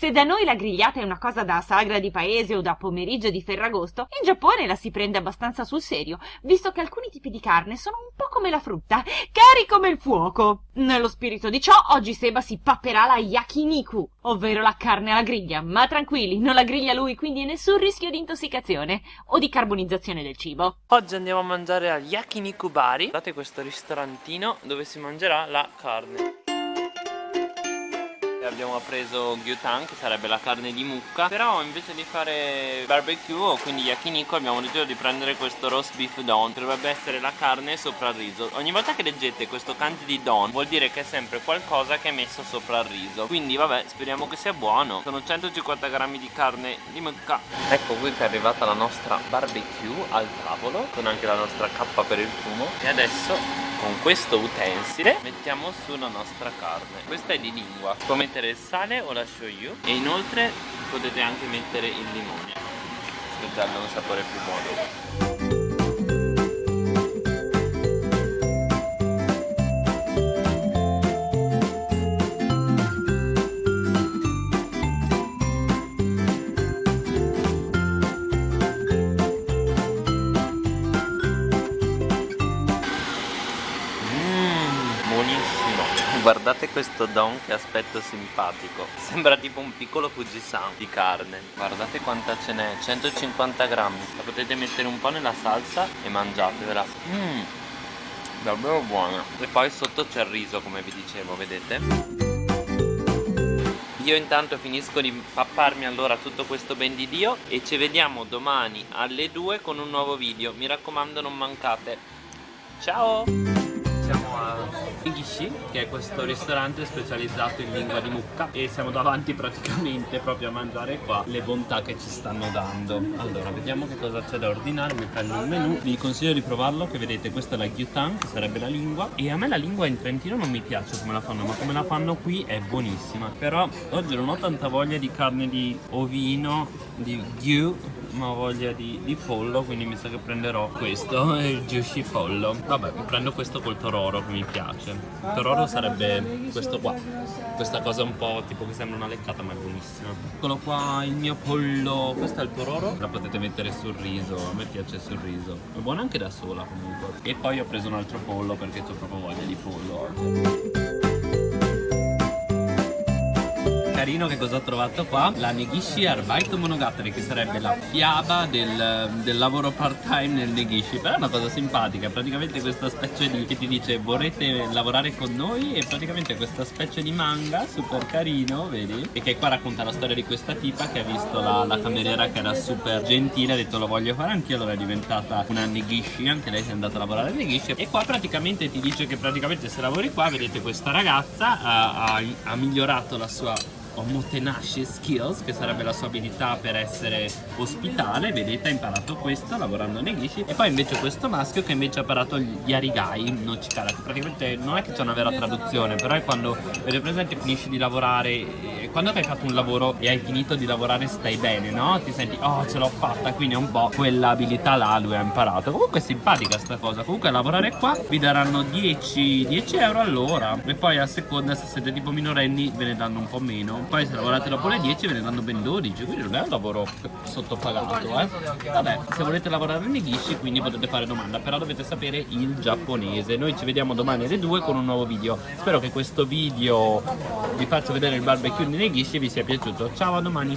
Se da noi la grigliata è una cosa da sagra di paese o da pomeriggio di Ferragosto, in Giappone la si prende abbastanza sul serio, visto che alcuni tipi di carne sono un po' come la frutta, cari come il fuoco. Nello spirito di ciò, oggi Seba si papperà la yakiniku, ovvero la carne alla griglia, ma tranquilli, non la griglia lui, quindi nessun rischio di intossicazione o di carbonizzazione del cibo. Oggi andiamo a mangiare al Yakiniku Bari, guardate questo ristorantino dove si mangerà la carne abbiamo preso gyutan che sarebbe la carne di mucca. Però invece di fare barbecue o quindi yakiniku abbiamo deciso di prendere questo roast beef don. Dovrebbe essere la carne sopra il riso. Ogni volta che leggete questo kanji di don vuol dire che è sempre qualcosa che è messo sopra il riso. Quindi vabbè speriamo che sia buono. Sono 150 grammi di carne di mucca. Ecco qui che è arrivata la nostra barbecue al tavolo con anche la nostra cappa per il fumo. E adesso con questo utensile. Mettiamo su la nostra carne. Questa è di lingua. Può mettere il sale o la shoyu e inoltre potete anche mettere il limone. Per darle un sapore più buono Guardate questo don che aspetto simpatico. Sembra tipo un piccolo Fujisan di carne. Guardate quanta ce n'è 150 grammi. La potete mettere un po' nella salsa e mangiatevela. Mmm Davvero buona. E poi sotto c'è il riso come vi dicevo vedete? Io intanto finisco di papparmi allora tutto questo ben di Dio e ci vediamo domani alle 2 con un nuovo video. Mi raccomando non mancate. Ciao siamo a Igishi che è questo ristorante specializzato in lingua di mucca e siamo davanti praticamente proprio a mangiare qua le bontà che ci stanno dando. Allora vediamo che cosa c'è da ordinare mi prendo il menù. Vi consiglio di provarlo che vedete questa è la gyutan che sarebbe la lingua. E a me la lingua in Trentino non mi piace come la fanno ma come la fanno qui è buonissima. Però oggi non ho tanta voglia di carne di ovino di gyu ma ho voglia di, di, pollo quindi mi sa che prenderò questo il juicy pollo. Vabbè prendo questo col tororo che mi piace. Il tororo sarebbe questo qua questa cosa un po' tipo che sembra una leccata ma è buonissima. Eccolo qua il mio pollo. Questo è il tororo la potete mettere sul riso a me piace sul riso. È buona anche da sola comunque. E poi ho preso un altro pollo perché ho proprio voglia di pollo carino che cosa ho trovato qua? La Negishi Arbeit Monogatari che sarebbe la fiaba del, del lavoro part time nel Negishi. Però è una cosa simpatica praticamente questa specie di che ti dice vorrete lavorare con noi? E praticamente questa specie di manga super carino vedi? E che qua racconta la storia di questa tipa che ha visto la, la cameriera che era super gentile ha detto lo voglio fare anch'io allora è diventata una Negishi anche lei si è andata a lavorare al Negishi. E qua praticamente ti dice che praticamente se lavori qua vedete questa ragazza ha, ha, ha migliorato la sua Omotenashi Skills che sarebbe la sua abilità per essere ospitale. Vedete ha imparato questo lavorando nei Gishi e poi invece questo maschio che invece ha imparato gli Arigai no Chikara che praticamente non è che c'è una vera traduzione però è quando vedi presente finisci di lavorare quando hai fatto un lavoro e hai finito di lavorare stai bene no? ti senti oh ce l'ho fatta quindi è un po' quell'abilità là lui ha imparato. Comunque è simpatica sta cosa. Comunque lavorare qua vi daranno 10, 10 euro all'ora. E poi a seconda se siete tipo minorenni ve ne danno un po' meno. Poi se lavorate dopo le 10 ve ne danno ben 12 quindi non è un lavoro sottopagato eh. Vabbè se volete lavorare nei ghishi quindi potete fare domanda. Però dovete sapere il giapponese. Noi ci vediamo domani alle 2 con un nuovo video. Spero che questo video vi faccia vedere il barbecue nei ghishi e vi sia piaciuto. Ciao a domani